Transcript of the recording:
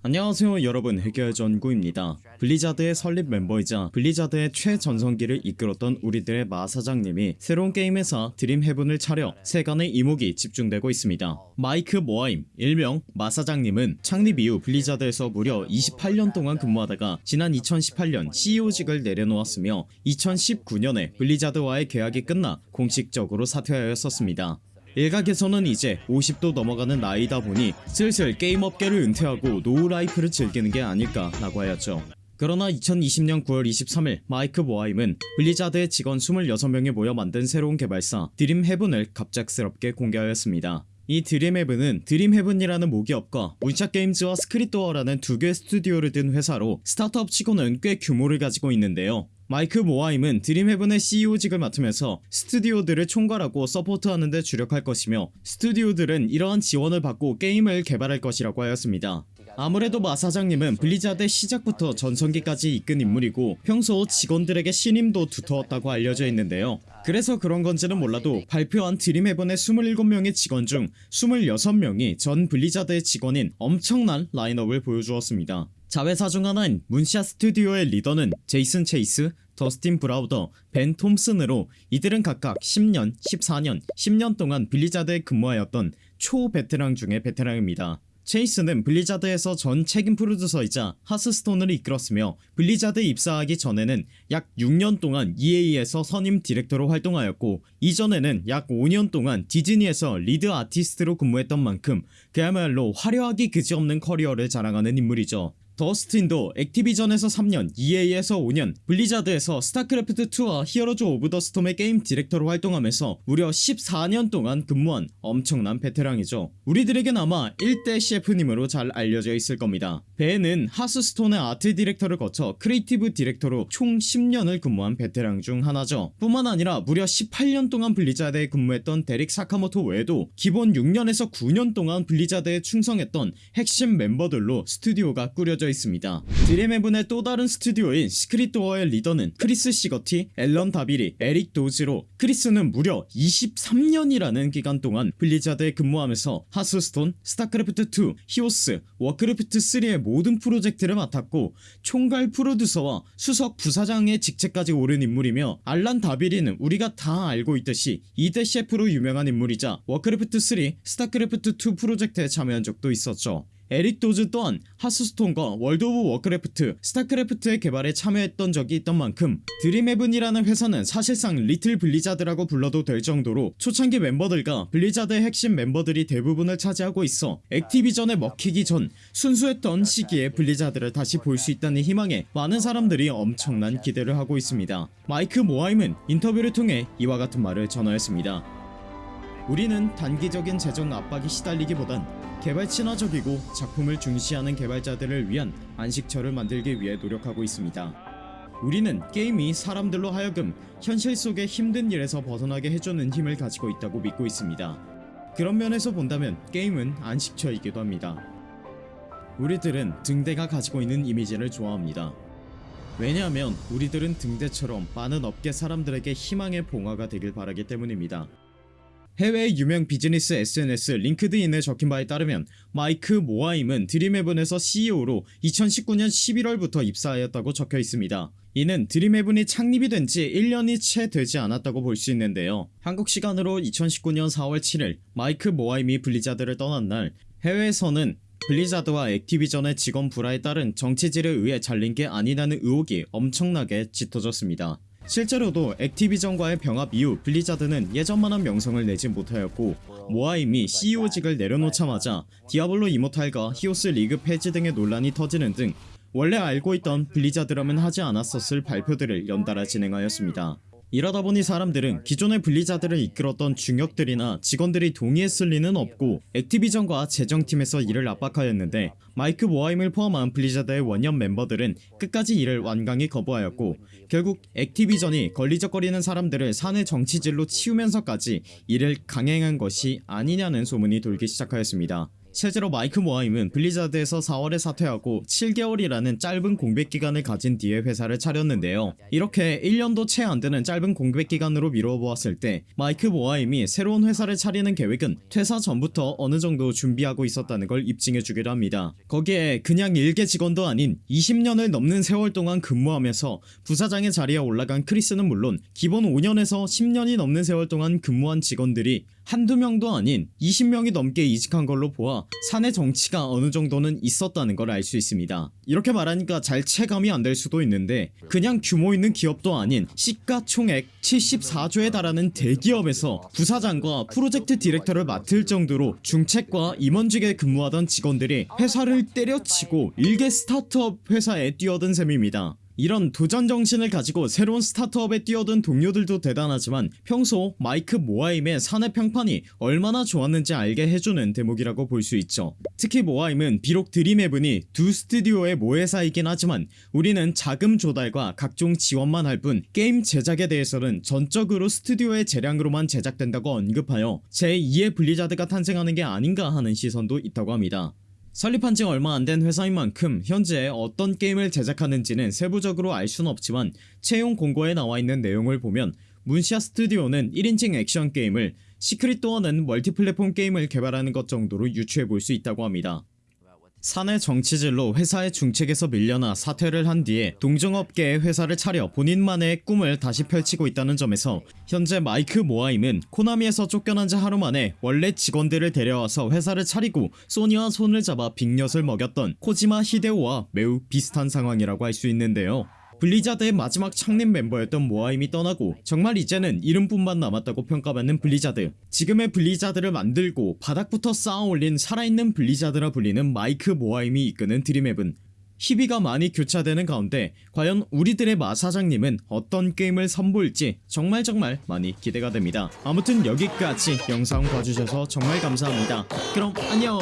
안녕하세요 여러분. 해결전구입니다. 블리자드의 설립 멤버이자 블리자드의 최전성기를 이끌었던 우리들의 마사장님이 새로운 게임 회사 드림헤븐을 차려 세간의 이목이 집중되고 있습니다. 마이크 모하임 일명 마사장님은 창립 이후 블리자드에서 무려 28년 동안 근무하다가 지난 2018년 CEO직을 내려놓았으며 2019년에 블리자드와의 계약이 끝나 공식적으로 사퇴하였었습니다 일각에서는 이제 50도 넘어가는 나이다 보니 슬슬 게임 업계를 은퇴하고 노후라이프를 즐기는 게 아닐까 라고 하였죠. 그러나 2020년 9월 23일 마이크 모하임은 블리자드의 직원 26명이 모여 만든 새로운 개발사 드림 헤븐을 갑작스럽게 공개하였습니다. 이 드림헤븐은 드림헤븐이라는 모기업과 문샷게임즈와 시크릿도어라는 두 개의 스튜디오를 둔 회사로 스타트업 치고는 꽤 규모를 가지고 있는데요 마이크 모하임은 드림헤븐의 CEO직을 맡으면서 스튜디오들을 총괄하고 서포트하는 데 주력할 것이며 스튜디오들은 이러한 지원을 받고 게임을 개발할 것이라고 하였습니다. 아무래도 마 사장님은 블리자드의 시작부터 전성기까지 이끈 인물이고 평소 직원들에게 신임도 두터웠다고 알려져 있는데요. 그래서 그런 건지는 몰라도 발표한 드림헤븐의 27명의 직원 중 26명이 전 블리자드의 직원인 엄청난 라인업을 보여주었습니다. 자회사 중 하나인 문샷 스튜디오의 리더는 제이슨 체이스, 더스틴 브라우더, 벤 톰슨으로 이들은 각각 10년, 14년, 10년 동안 블리자드에 근무하였던 초베테랑 중의 베테랑입니다. 체이스는 블리자드에서 전 책임 프로듀서이자 하스스톤을 이끌었으며 블리자드에 입사하기 전에는 약 6년 동안 EA에서 선임 디렉터로 활동하였고 이전에는 약 5년 동안 디즈니에서 리드 아티스트로 근무했던 만큼 그야말로 화려하기 그지없는 커리어를 자랑하는 인물이죠. 더스틴도 액티비전에서 3년, EA에서 5년, 블리자드에서 스타크래프트2와 히어로즈 오브 더 스톰의 게임 디렉터로 활동하면서 무려 14년 동안 근무한 엄청난 베테랑이죠. 우리들에겐 아마 1대 셰프님으로 잘 알려져 있을 겁니다. 벤은 하스스톤의 아트 디렉터를 거쳐 크리에이티브 디렉터로 총 10년을 근무한 베테랑 중 하나죠. 뿐만 아니라 무려 18년 동안 블리자드에 근무했던 데릭 사카모토 외에도 기본 6년에서 9년 동안 블리자드에 충성했던 핵심 멤버들로 스튜디오가 꾸려져 있습니다. 드림헤븐의 또 다른 스튜디오인 시크릿도어의 리더는 크리스 시거티, 앨런 다비리, 에릭 도즈로 크리스는 무려 23년이라는 기간 동안 블리자드에 근무하면서 하스스톤, 스타크래프트2, 히오스, 워크래프트3의 모든 프로젝트를 맡았고 총괄 프로듀서와 수석 부사장의 직책까지 오른 인물이며 앨런 다비리는 우리가 다 알고 있듯이 2대 셰프로 유명한 인물이자 워크래프트3, 스타크래프트2 프로젝트에 참여한 적도 있었죠. 에릭 도즈 또한 하스스톤과 월드 오브 워크래프트, 스타크래프트의 개발에 참여했던 적이 있던 만큼 드림헤븐이라는 회사는 사실상 리틀 블리자드라고 불러도 될 정도로 초창기 멤버들과 블리자드의 핵심 멤버들이 대부분을 차지하고 있어 액티비전에 먹히기 전 순수했던 시기에 블리자드를 다시 볼 수 있다는 희망에 많은 사람들이 엄청난 기대를 하고 있습니다. 마이크 모하임은 인터뷰를 통해 이와 같은 말을 전하였습니다 우리는 단기적인 재정 압박이 시달리기보단 개발 친화적이고 작품을 중시하는 개발자들을 위한 안식처를 만들기 위해 노력하고 있습니다. 우리는 게임이 사람들로 하여금 현실 속의 힘든 일에서 벗어나게 해주는 힘을 가지고 있다고 믿고 있습니다. 그런 면에서 본다면 게임은 안식처이기도 합니다. 우리들은 등대가 가지고 있는 이미지를 좋아합니다. 왜냐하면 우리들은 등대처럼 많은 업계 사람들에게 희망의 봉화가 되길 바라기 때문입니다. 해외 유명 비즈니스 SNS 링크드인에 적힌 바에 따르면 마이크 모하임은 드림헤븐에서 CEO로 2019년 11월부터 입사하였다고 적혀 있습니다. 이는 드림헤븐이 창립이 된 지 1년이 채 되지 않았다고 볼 수 있는데요. 한국 시간으로 2019년 4월 7일 마이크 모하임이 블리자드를 떠난 날 해외에서는 블리자드와 액티비전의 직원 불화에 따른 정치질에 의해 잘린 게 아니냐는 의혹이 엄청나게 짙어졌습니다. 실제로도 액티비전과의 병합 이후 블리자드는 예전만한 명성을 내지 못하였고 모하임이 CEO직을 내려놓자마자 디아블로 이모탈과 히오스 리그 폐지 등의 논란이 터지는 등 원래 알고 있던 블리자드라면 하지 않았었을 발표들을 연달아 진행하였습니다. 이러다 보니 사람들은 기존의 블리자드를 이끌었던 중역들이나 직원들이 동의했을 리는 없고 액티비전과 재정팀에서 이를 압박하였는데 마이크 모하임을 포함한 블리자드의 원년 멤버들은 끝까지 이를 완강히 거부하였고 결국 액티비전이 걸리적거리는 사람들을 사내 정치질로 치우면서까지 이를 강행한 것이 아니냐는 소문이 돌기 시작하였습니다. 실제로 마이크 모하임은 블리자드에서 4월에 사퇴하고 7개월이라는 짧은 공백 기간을 가진 뒤에 회사를 차렸는데요. 이렇게 1년도 채 안 되는 짧은 공백 기간으로 미루어 보았을 때 마이크 모하임이 새로운 회사를 차리는 계획은 퇴사 전부터 어느 정도 준비하고 있었다는 걸 입증해 주기도 합니다. 거기에 그냥 일개 직원도 아닌 20년을 넘는 세월 동안 근무하면서 부사장의 자리에 올라간 크리스는 물론 기본 5년에서 10년이 넘는 세월 동안 근무한 직원들이 한두 명도 아닌 20명이 넘게 이직한 걸로 보아 사내 정치가 어느 정도는 있었다는 걸 알 수 있습니다. 이렇게 말하니까 잘 체감이 안 될 수도 있는데 그냥 규모 있는 기업도 아닌 시가총액 74조에 달하는 대기업에서 부사장과 프로젝트 디렉터를 맡을 정도로 중책과 임원직에 근무하던 직원들이 회사를 때려치고 일개 스타트업 회사에 뛰어든 셈입니다. 이런 도전 정신을 가지고 새로운 스타트업에 뛰어든 동료들도 대단하지만 평소 마이크 모하임의 사내 평판이 얼마나 좋았는지 알게 해주는 대목이라고 볼 수 있죠. 특히 모하임은 비록 드림헤븐이 두 스튜디오의 모회사이긴 하지만 우리는 자금 조달과 각종 지원만 할 뿐 게임 제작에 대해서는 전적으로 스튜디오의 재량으로만 제작된다고 언급하여 제2의 블리자드가 탄생하는 게 아닌가 하는 시선도 있다고 합니다. 설립한 지 얼마 안 된 회사인 만큼 현재 어떤 게임을 제작하는지는 세부적으로 알 수는 없지만 채용 공고에 나와 있는 내용을 보면 Moonshot 스튜디오는 1인칭 액션 게임을 Secret Door는 멀티플랫폼 게임을 개발하는 것 정도로 유추해 볼 수 있다고 합니다. 사내 정치질로 회사의 중책에서 밀려나 사퇴를 한 뒤에 동종업계의 회사를 차려 본인만의 꿈을 다시 펼치고 있다는 점에서 현재 마이크 모하임은 코나미에서 쫓겨난 지 하루 만에 원래 직원들을 데려와서 회사를 차리고 소니와 손을 잡아 빅엿을 먹였던 코지마 히데오와 매우 비슷한 상황이라고 할 수 있는데요. 블리자드의 마지막 창립 멤버였던 모하임이 떠나고 정말 이제는 이름뿐만 남았다고 평가받는 블리자드. 지금의 블리자드를 만들고 바닥부터 쌓아올린 살아있는 블리자드라 불리는 마이크 모하임이 이끄는 Dreamhaven은 희비가 많이 교차되는 가운데 과연 우리들의 마 사장님은 어떤 게임을 선보일지 정말 정말 많이 기대가 됩니다. 아무튼 여기까지 영상 봐주셔서 정말 감사합니다. 그럼 안녕